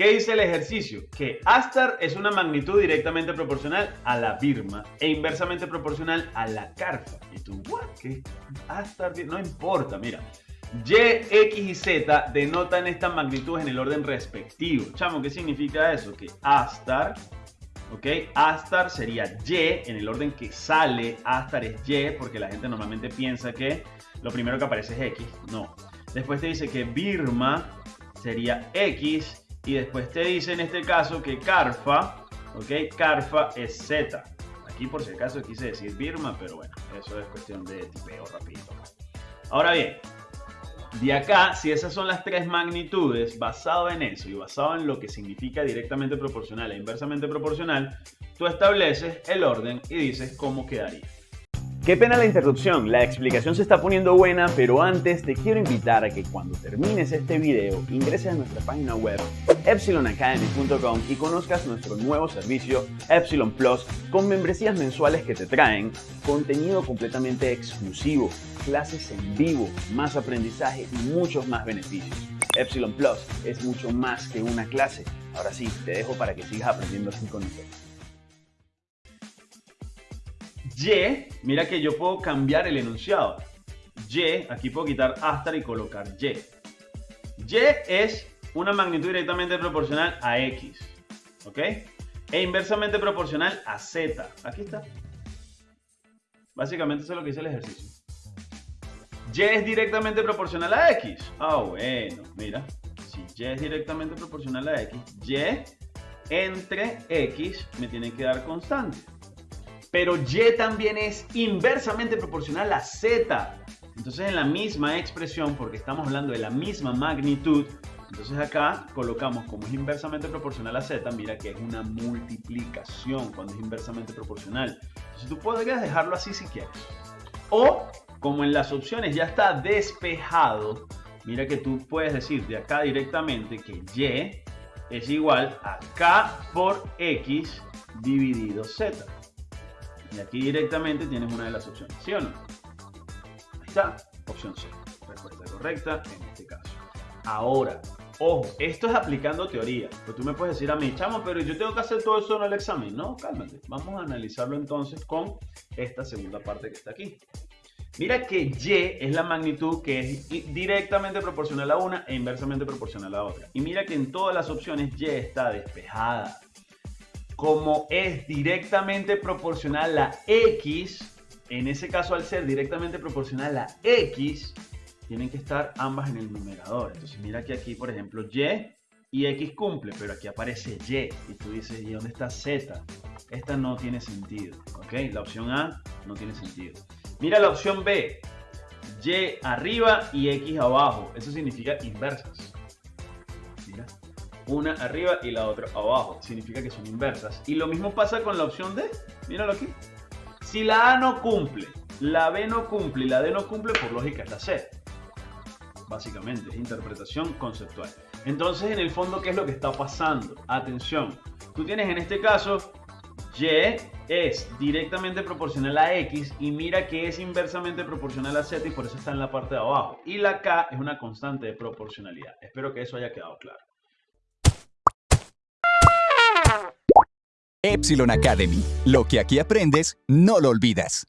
¿Qué dice el ejercicio? Que Astar es una magnitud directamente proporcional a la Birma e inversamente proporcional a la Carfa. Y tú, ¿what? ¿Qué? Astar, no importa, mira. Y, X y Z denotan estas magnitudes en el orden respectivo. Chamo, ¿qué significa eso? Que Astar, ¿ok? Astar sería Y en el orden que sale. Astar es Y porque la gente normalmente piensa que lo primero que aparece es X. No. Después te dice que Birma sería X y después te dice en este caso que Carfa, ¿ok? Carfa es Z. Aquí por si acaso quise decir Birma, pero bueno, eso es cuestión de tipeo rápido. Ahora bien, de acá, si esas son las tres magnitudes, basado en eso y basado en lo que significa directamente proporcional e inversamente proporcional, tú estableces el orden y dices cómo quedaría. Qué pena la interrupción, la explicación se está poniendo buena, pero antes te quiero invitar a que cuando termines este video ingreses a nuestra página web epsilonacademy.com y conozcas nuestro nuevo servicio Epsilon Plus con membresías mensuales que te traen contenido completamente exclusivo, clases en vivo, más aprendizaje y muchos más beneficios. Epsilon Plus es mucho más que una clase. Ahora sí, te dejo para que sigas aprendiendo así con nosotros. Y, mira que yo puedo cambiar el enunciado. Y, aquí puedo quitar Astar y colocar Y. Y es una magnitud directamente proporcional a X. ¿Ok? E inversamente proporcional a Z. Aquí está. Básicamente eso es lo que dice el ejercicio. Y es directamente proporcional a X. Ah, bueno, mira. Si Y es directamente proporcional a X, Y entre X me tiene que dar constante pero Y también es inversamente proporcional a Z. Entonces en la misma expresión, porque estamos hablando de la misma magnitud, entonces acá colocamos como es inversamente proporcional a Z, mira que es una multiplicación cuando es inversamente proporcional. Entonces tú podrías dejarlo así si quieres. O como en las opciones ya está despejado, mira que tú puedes decir de acá directamente que Y es igual a K por X dividido Z. Y aquí directamente tienes una de las opciones, ¿sí o no? Ahí está, opción C. Respuesta correcta en este caso. Ahora, ojo, esto es aplicando teoría. Pues tú me puedes decir a mí, chamo, pero yo tengo que hacer todo eso en el examen. No, cálmate. Vamos a analizarlo entonces con esta segunda parte que está aquí. Mira que Y es la magnitud que es directamente proporcional a una e inversamente proporcional a la otra. Y mira que en todas las opciones Y está despejada como es directamente proporcional a x, en ese caso al ser directamente proporcional a x, tienen que estar ambas en el numerador. Entonces mira que aquí, por ejemplo, y y x cumple, pero aquí aparece y. Y tú dices, ¿y dónde está z? Esta no tiene sentido, ¿ok? La opción A no tiene sentido. Mira la opción B, y arriba y x abajo. Eso significa inversas una arriba y la otra abajo. Significa que son inversas. Y lo mismo pasa con la opción D. Míralo aquí. Si la A no cumple, la B no cumple y la D no cumple, por lógica es la C. Básicamente, es interpretación conceptual. Entonces, en el fondo, ¿qué es lo que está pasando? Atención. Tú tienes en este caso Y es directamente proporcional a X y mira que es inversamente proporcional a Z y por eso está en la parte de abajo. Y la K es una constante de proporcionalidad. Espero que eso haya quedado claro. Epsilon Academy. Lo que aquí aprendes, no lo olvidas.